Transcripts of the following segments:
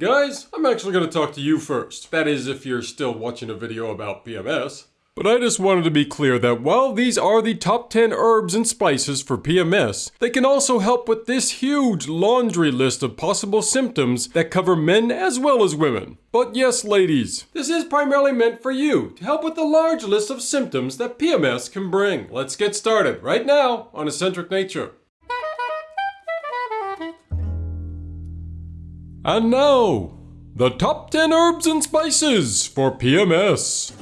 Guys, I'm actually going to talk to you first. That is, if you're still watching a video about PMS. But I just wanted to be clear that while these are the top 10 herbs and spices for PMS, they can also help with this huge laundry list of possible symptoms that cover men as well as women. But yes, ladies, this is primarily meant for you to help with the large list of symptoms that PMS can bring. Let's get started right now on Eccentric Nature. And now, the top 10 herbs and spices for PMS.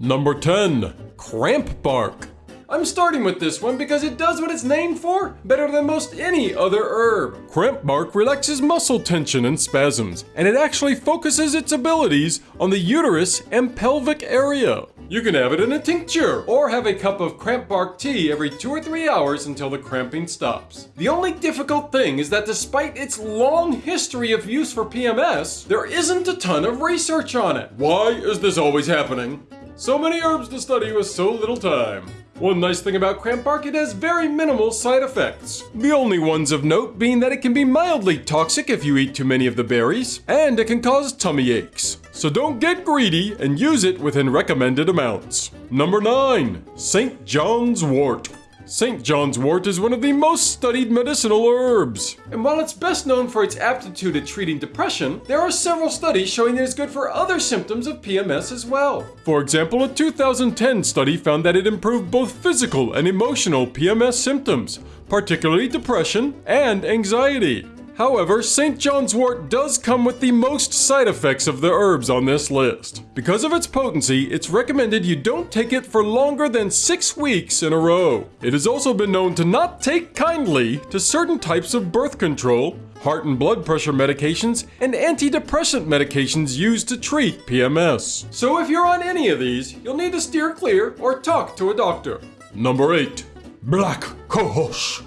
Number 10, cramp bark. I'm starting with this one because it does what it's named for better than most any other herb. Cramp bark relaxes muscle tension and spasms, and it actually focuses its abilities on the uterus and pelvic area. You can have it in a tincture or have a cup of cramp bark tea every two or three hours until the cramping stops. The only difficult thing is that despite its long history of use for PMS, there isn't a ton of research on it. Why is this always happening? So many herbs to study with so little time. One nice thing about cramp bark, it has very minimal side effects. The only ones of note being that it can be mildly toxic if you eat too many of the berries, and it can cause tummy aches. So don't get greedy and use it within recommended amounts. Number 9. St. John's Wort. St. John's wort is one of the most studied medicinal herbs. And while it's best known for its aptitude at treating depression, there are several studies showing that it's good for other symptoms of PMS as well. For example, a 2010 study found that it improved both physical and emotional PMS symptoms, particularly depression and anxiety. However, St. John's wort does come with the most side effects of the herbs on this list. Because of its potency, it's recommended you don't take it for longer than 6 weeks in a row. It has also been known to not take kindly to certain types of birth control, heart and blood pressure medications, and antidepressant medications used to treat PMS. So if you're on any of these, you'll need to steer clear or talk to a doctor. Number 8. Black Cohosh.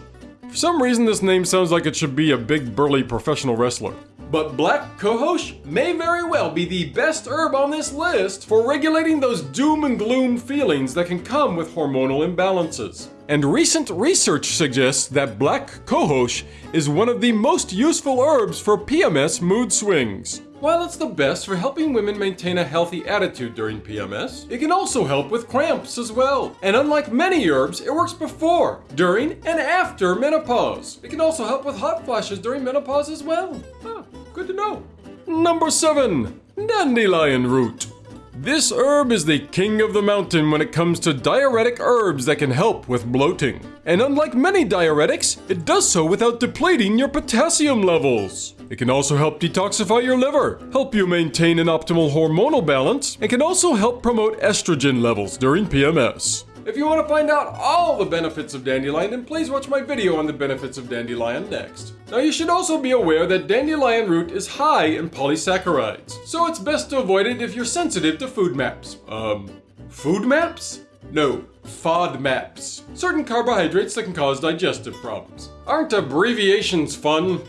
For some reason, this name sounds like it should be a big burly professional wrestler. But black cohosh may very well be the best herb on this list for regulating those doom and gloom feelings that can come with hormonal imbalances. And recent research suggests that black cohosh is one of the most useful herbs for PMS mood swings. While it's the best for helping women maintain a healthy attitude during PMS, it can also help with cramps as well. And unlike many herbs, it works before, during, and after menopause. It can also help with hot flashes during menopause as well. Huh, good to know. Number 7. Dandelion Root. This herb is the king of the mountain when it comes to diuretic herbs that can help with bloating. And unlike many diuretics, it does so without depleting your potassium levels. It can also help detoxify your liver, help you maintain an optimal hormonal balance, and can also help promote estrogen levels during PMS. If you want to find out all the benefits of dandelion, then please watch my video on the benefits of dandelion next. Now you should also be aware that dandelion root is high in polysaccharides, so it's best to avoid it if you're sensitive to food maps. Um, food maps? No, FODMAPs. Certain carbohydrates that can cause digestive problems. Aren't abbreviations fun?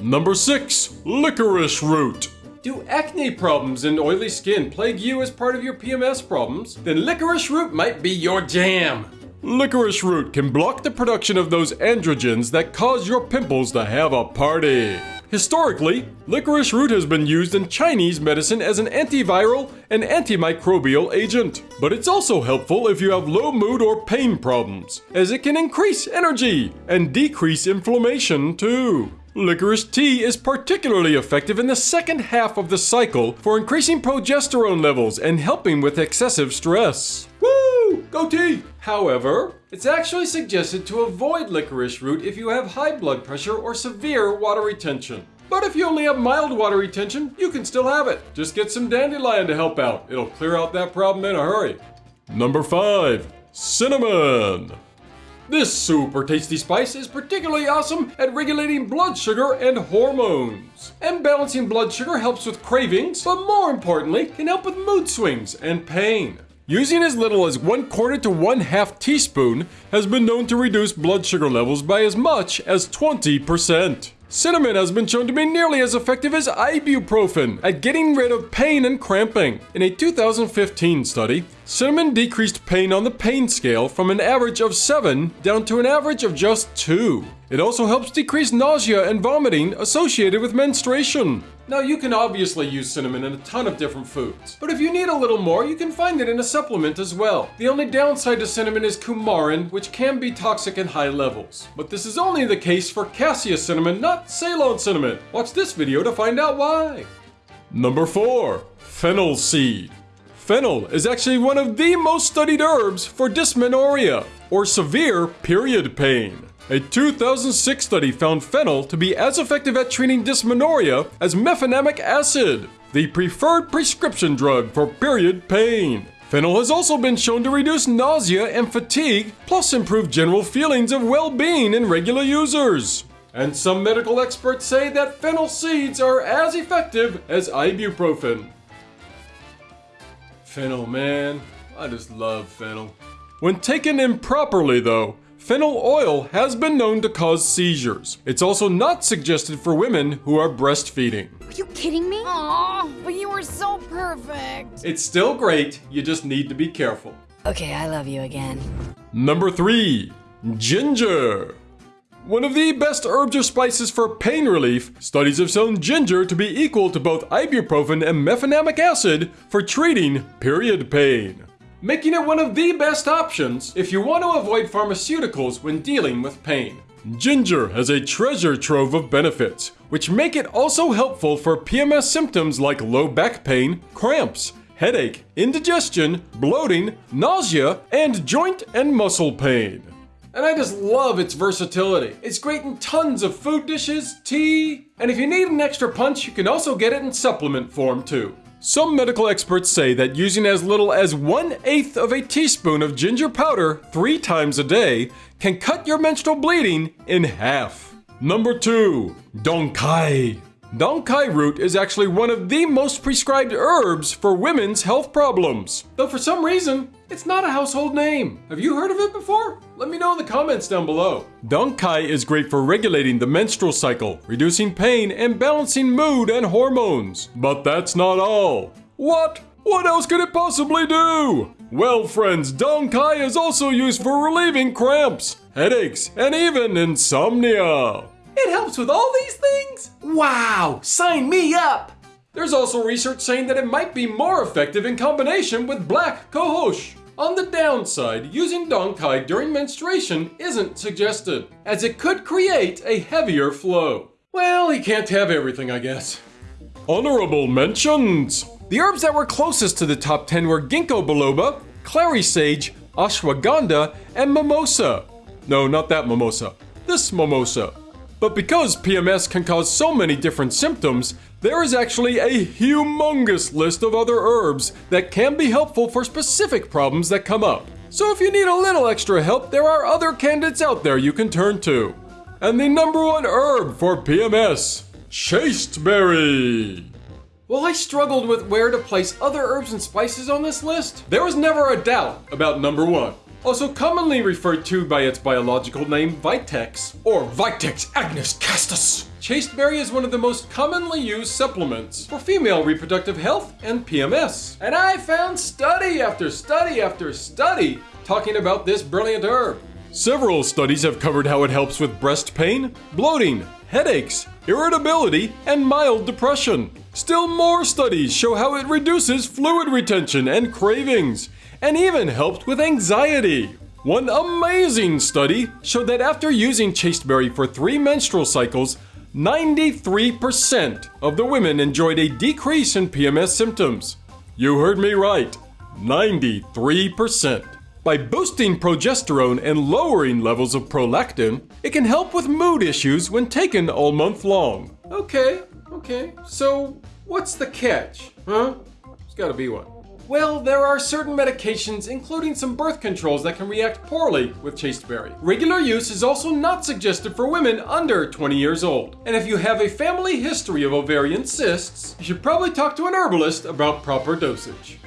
Number 6. Licorice root. Do acne problems and oily skin plague you as part of your PMS problems? Then licorice root might be your jam. Licorice root can block the production of those androgens that cause your pimples to have a party. Historically, licorice root has been used in Chinese medicine as an antiviral and antimicrobial agent. But it's also helpful if you have low mood or pain problems, as it can increase energy and decrease inflammation too. Licorice tea is particularly effective in the second half of the cycle for increasing progesterone levels and helping with excessive stress. Woo! Go tea! However, it's actually suggested to avoid licorice root if you have high blood pressure or severe water retention. But if you only have mild water retention, you can still have it. Just get some dandelion to help out. It'll clear out that problem in a hurry. Number 5. Cinnamon. This super tasty spice is particularly awesome at regulating blood sugar and hormones. And balancing blood sugar helps with cravings, but more importantly, can help with mood swings and pain. Using as little as one quarter to one half teaspoon has been known to reduce blood sugar levels by as much as 20%. Cinnamon has been shown to be nearly as effective as ibuprofen at getting rid of pain and cramping. In a 2015 study, cinnamon decreased pain on the pain scale from an average of 7 down to an average of just 2. It also helps decrease nausea and vomiting associated with menstruation. Now you can obviously use cinnamon in a ton of different foods, but if you need a little more, you can find it in a supplement as well. The only downside to cinnamon is coumarin, which can be toxic in high levels. But this is only the case for cassia cinnamon, not Ceylon cinnamon. Watch this video to find out why. Number 4. Fennel seed. Fennel is actually one of the most studied herbs for dysmenorrhea, or severe period pain. A 2006 study found fennel to be as effective at treating dysmenorrhea as mefenamic acid, the preferred prescription drug for period pain. Fennel has also been shown to reduce nausea and fatigue, plus improve general feelings of well-being in regular users. And some medical experts say that fennel seeds are as effective as ibuprofen. Fennel, man. I just love fennel. When taken improperly, though, Fennel oil has been known to cause seizures. It's also not suggested for women who are breastfeeding. Are you kidding me? Aw, but you were so perfect. It's still great, you just need to be careful. Okay, I love you again. Number 3. Ginger. One of the best herbs or spices for pain relief, studies have shown ginger to be equal to both ibuprofen and mefenamic acid for treating period pain making it one of the best options if you want to avoid pharmaceuticals when dealing with pain. Ginger has a treasure trove of benefits, which make it also helpful for PMS symptoms like low back pain, cramps, headache, indigestion, bloating, nausea, and joint and muscle pain. And I just love its versatility. It's great in tons of food dishes, tea, and if you need an extra punch, you can also get it in supplement form too. Some medical experts say that using as little as one eighth of a teaspoon of ginger powder three times a day can cut your menstrual bleeding in half. Number 2. Dong quai. Dong quai root is actually one of the most prescribed herbs for women's health problems. Though for some reason, it's not a household name. Have you heard of it before? Let me know in the comments down below. Dong quai is great for regulating the menstrual cycle, reducing pain, and balancing mood and hormones. But that's not all. What? What else could it possibly do? Well, friends, Dong quai is also used for relieving cramps, headaches, and even insomnia. It helps with all these things? Wow, sign me up! There's also research saying that it might be more effective in combination with black cohosh. On the downside, using Dong quai during menstruation isn't suggested, as it could create a heavier flow. Well, he can't have everything, I guess. Honorable mentions! The herbs that were closest to the top 10 were ginkgo biloba, clary sage, ashwagandha, and mimosa. No, not that mimosa. This mimosa. But because PMS can cause so many different symptoms, there is actually a humongous list of other herbs that can be helpful for specific problems that come up. So if you need a little extra help, there are other candidates out there you can turn to. And the number one herb for PMS, chasteberry. While I struggled with where to place other herbs and spices on this list, there was never a doubt about number one. Also commonly referred to by its biological name Vitex, or Vitex agnus castus. Chasteberry is one of the most commonly used supplements for female reproductive health and PMS. And I found study after study after study talking about this brilliant herb. Several studies have covered how it helps with breast pain, bloating, headaches, irritability, and mild depression. Still more studies show how it reduces fluid retention and cravings, and even helped with anxiety. One amazing study showed that after using chasteberry for three menstrual cycles, 93% of the women enjoyed a decrease in PMS symptoms. You heard me right, 93%. By boosting progesterone and lowering levels of prolactin, it can help with mood issues when taken all month long. Okay, okay, so what's the catch? Huh? There's gotta be one. Well, there are certain medications, including some birth controls, that can react poorly with chasteberry. Regular use is also not suggested for women under 20 years old. And if you have a family history of ovarian cysts, you should probably talk to an herbalist about proper dosage.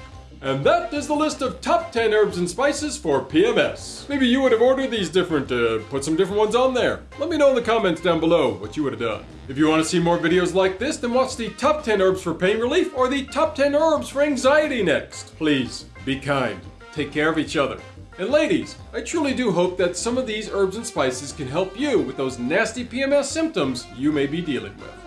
And that is the list of top 10 herbs and spices for PMS. Maybe you would have ordered these different, uh, put some different ones on there. Let me know in the comments down below what you would have done. If you want to see more videos like this, then watch the top 10 herbs for pain relief or the top 10 herbs for anxiety next. Please, be kind. Take care of each other. And ladies, I truly do hope that some of these herbs and spices can help you with those nasty PMS symptoms you may be dealing with.